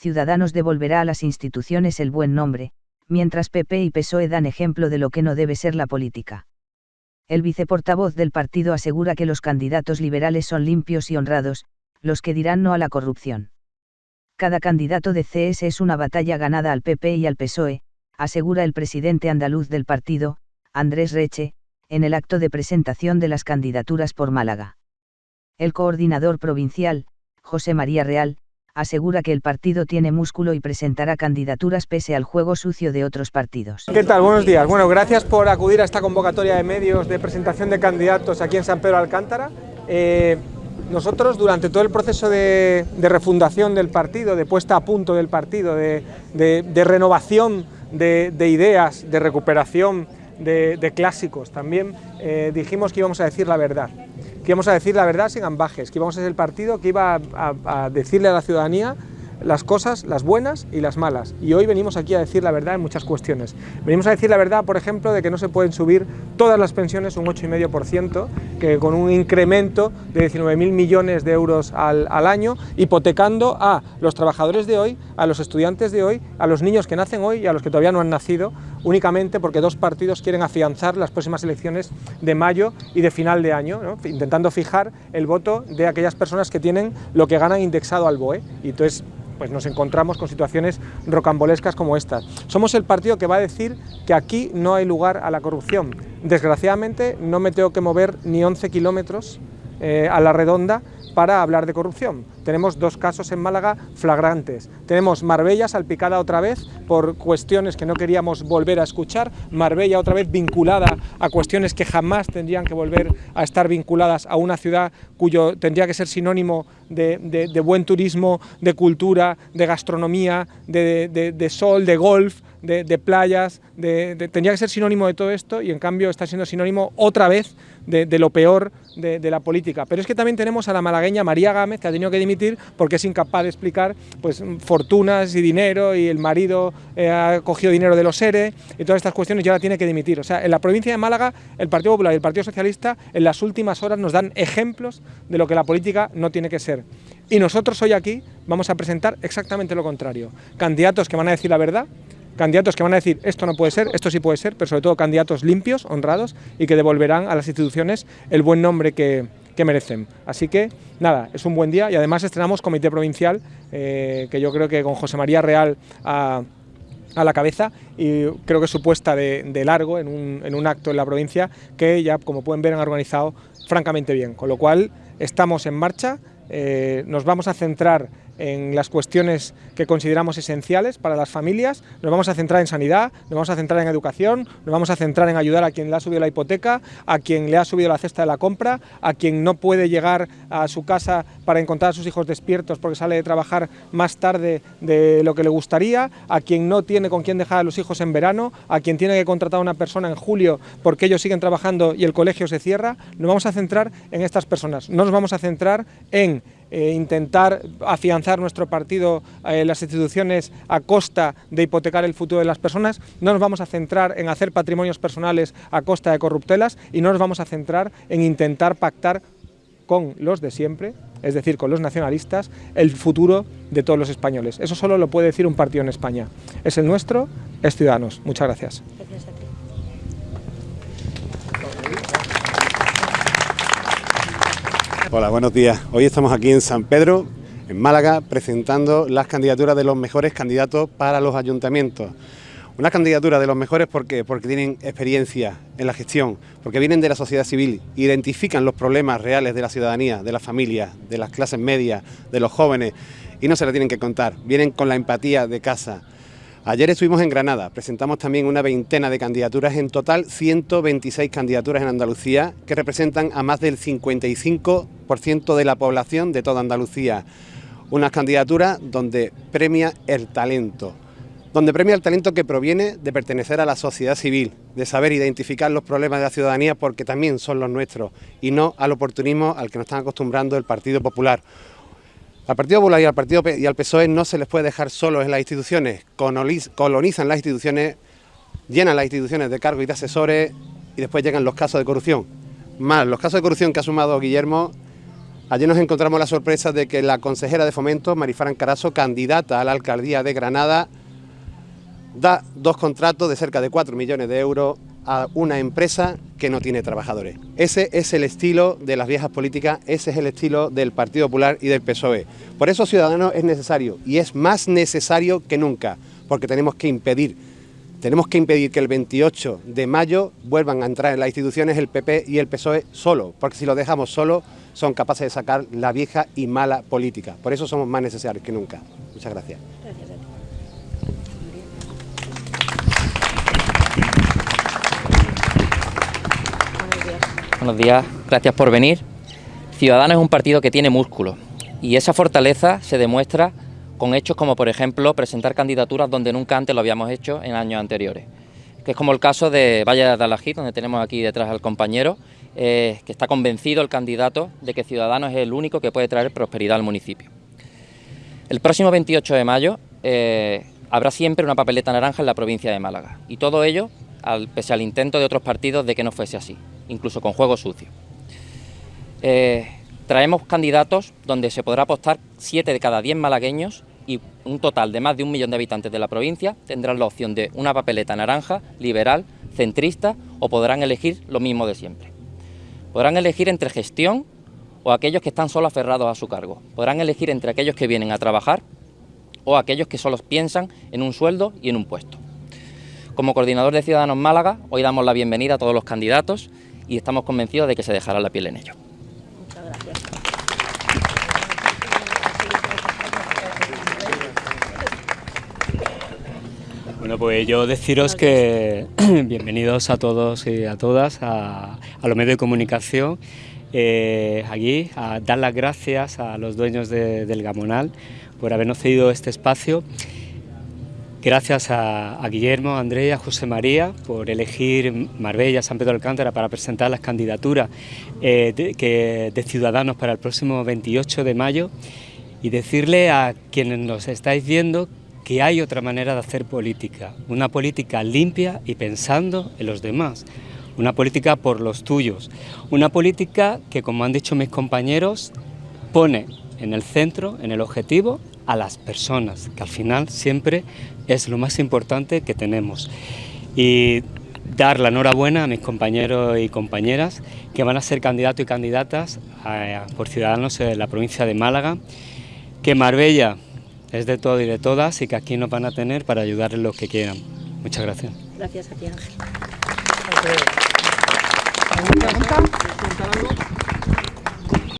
Ciudadanos devolverá a las instituciones el buen nombre, mientras PP y PSOE dan ejemplo de lo que no debe ser la política. El viceportavoz del partido asegura que los candidatos liberales son limpios y honrados, los que dirán no a la corrupción. Cada candidato de CS es una batalla ganada al PP y al PSOE, asegura el presidente andaluz del partido, Andrés Reche, en el acto de presentación de las candidaturas por Málaga. El coordinador provincial, José María Real, asegura que el partido tiene músculo y presentará candidaturas pese al juego sucio de otros partidos. ¿Qué tal? Buenos días. Bueno, gracias por acudir a esta convocatoria de medios de presentación de candidatos aquí en San Pedro Alcántara. Eh, nosotros durante todo el proceso de, refundación del partido, de puesta a punto del partido, de, renovación de, ideas, de recuperación de, clásicos, también eh, dijimos que íbamos a decir la verdad que íbamos a decir la verdad sin ambajes, que íbamos a ser el partido que iba a, decirle a la ciudadanía las cosas, las buenas y las malas. Y hoy venimos aquí a decir la verdad en muchas cuestiones. Venimos a decir la verdad, por ejemplo, de que no se pueden subir todas las pensiones un 8,5%, que con un incremento de 19.000 millones de euros al, al, año, hipotecando a los trabajadores de hoy, a los estudiantes de hoy, a los niños que nacen hoy y a los que todavía no han nacido, únicamente porque dos partidos quieren afianzar las próximas elecciones de mayo y de final de año, intentando fijar el voto de aquellas personas que tienen lo que ganan indexado al BOE. Y entonces pues nos encontramos con situaciones rocambolescas como estas. Somos el partido que va a decir que aquí no hay lugar a la corrupción. Desgraciadamente no me tengo que mover ni 11 kilómetros eh, a la redonda para hablar de corrupción. Tenemos dos casos en Málaga flagrantes. Tenemos Marbella salpicada otra vez por cuestiones que no queríamos volver a escuchar, Marbella otra vez vinculada a cuestiones que jamás tendrían que volver a estar vinculadas a una ciudad cuyo tendría que ser sinónimo de, buen turismo, de cultura, de gastronomía, de, sol, de golf, de, playas, tendría que ser sinónimo de todo esto y en cambio está siendo sinónimo otra vez de, lo peor de, la política. Pero es que también tenemos a la malagueña María Gámez, que ha tenido que dimitir porque es incapaz de explicar pues, fortunas y dinero y el marido eh, ha cogido dinero de los ERE y todas estas cuestiones y ahora tiene que dimitir. O sea, en la provincia de Málaga el Partido Popular y el Partido Socialista en las últimas horas nos dan ejemplos de lo que la política no tiene que ser. Y nosotros hoy aquí vamos a presentar exactamente lo contrario. Candidatos que van a decir la verdad, candidatos que van a decir esto no puede ser, esto sí puede ser, pero sobre todo candidatos limpios, honrados y que devolverán a las instituciones el buen nombre que, merecen. Así que, nada, es un buen día y además estrenamos comité provincial, eh, que yo creo que con José María Real a, la cabeza y creo que su puesta de, largo en un, en un acto en la provincia que ya, como pueden ver, han organizado francamente bien. Con lo cual, estamos en marcha, eh, nos vamos a centrar en las cuestiones que consideramos esenciales para las familias, nos vamos a centrar en sanidad, nos vamos a centrar en educación, nos vamos a centrar en ayudar a quien le ha subido la hipoteca, a quien le ha subido la cesta de la compra, a quien no puede llegar a su casa para encontrar a sus hijos despiertos porque sale de trabajar más tarde de lo que le gustaría, a quien no tiene con quién dejar a los hijos en verano, a quien tiene que contratar a una persona en julio porque ellos siguen trabajando y el colegio se cierra, nos vamos a centrar en estas personas, no nos vamos a centrar en eh, intentar afianzar nuestro partido eh, las instituciones a costa de hipotecar el futuro de las personas, no nos vamos a centrar en hacer patrimonios personales a costa de corruptelas y no nos vamos a centrar en intentar pactar con los de siempre, es decir, con los nacionalistas, el futuro de todos los españoles. Eso solo lo puede decir un partido en España. Es el nuestro, es Ciudadanos. Muchas gracias. Hola, buenos días. Hoy estamos aquí en San Pedro, en Málaga, presentando las candidaturas de los mejores candidatos para los ayuntamientos. Una candidatura de los mejores porque tienen experiencia en la gestión, porque vienen de la sociedad civil, identifican los problemas reales de la ciudadanía, de las familias, de las clases medias, de los jóvenes y no se la tienen que contar. Vienen con la empatía de casa. Ayer estuvimos en Granada, presentamos también una veintena de candidaturas, en total 126 candidaturas en Andalucía, que representan a más del 55% de la población de toda Andalucía. Unas candidaturas donde premia el talento, donde premia el talento que proviene de pertenecer a la sociedad civil, de saber identificar los problemas de la ciudadanía porque también son los nuestros, y no al oportunismo al que nos están acostumbrando el Partido Popular. Al Partido Popular y al, Partido y al PSOE no se les puede dejar solos en las instituciones, colonizan las instituciones, llenan las instituciones de cargos y de asesores y después llegan los casos de corrupción. Más los casos de corrupción que ha sumado Guillermo, Ayer nos encontramos la sorpresa de que la consejera de Fomento, Marifran Carazo, candidata a la alcaldía de Granada, da dos contratos de cerca de 4 millones de euros a una empresa que no tiene trabajadores. Ese es el estilo de las viejas políticas, ese es el estilo del Partido Popular y del PSOE. Por eso Ciudadanos es necesario y es más necesario que nunca, porque tenemos que impedir, tenemos que impedir que el 28 de mayo vuelvan a entrar en las instituciones el PP y el PSOE solo, porque si lo dejamos solo son capaces de sacar la vieja y mala política. Por eso somos más necesarios que nunca. Muchas gracias. Buenos días, gracias por venir. Ciudadanos es un partido que tiene músculo y esa fortaleza se demuestra con hechos como, por ejemplo, presentar candidaturas donde nunca antes lo habíamos hecho en años anteriores. Que es como el caso de Valle de Alajit, donde tenemos aquí detrás al compañero, eh, que está convencido el candidato de que Ciudadanos es el único que puede traer prosperidad al municipio. El próximo 28 de mayo eh, habrá siempre una papeleta naranja en la provincia de Málaga y todo ello pese al intento de otros partidos de que no fuese así incluso con juego sucio. Eh, traemos candidatos donde se podrá apostar 7 de cada 10 malagueños y un total de más de un millón de habitantes de la provincia tendrán la opción de una papeleta naranja, liberal, centrista o podrán elegir lo mismo de siempre. Podrán elegir entre gestión o aquellos que están solo aferrados a su cargo. Podrán elegir entre aquellos que vienen a trabajar o aquellos que solo piensan en un sueldo y en un puesto. Como coordinador de Ciudadanos Málaga, hoy damos la bienvenida a todos los candidatos y estamos convencidos de que se dejará la piel en ello. Muchas gracias. Bueno, pues yo deciros que bienvenidos a todos y a todas a, los medios de comunicación. Eh, aquí a dar las gracias a los dueños del Gamonal por habernos cedido este espacio Gracias a, Guillermo, Andrea, José María por elegir Marbella, San Pedro Alcántara para presentar las candidaturas eh, de, Ciudadanos para el próximo 28 de mayo y decirle a quienes nos estáis viendo que hay otra manera de hacer política, una política limpia y pensando en los demás, una política por los tuyos, una política que, como han dicho mis compañeros, pone en el centro, en el objetivo, a las personas, que al final siempre es lo más importante que tenemos. Y dar la enhorabuena a mis compañeros y compañeras que van a ser candidatos y candidatas por Ciudadanos en la provincia de Málaga, que Marbella es de todo y de todas y que aquí nos van a tener para ayudarles lo que quieran. Muchas gracias. Gracias a ti, Ángel.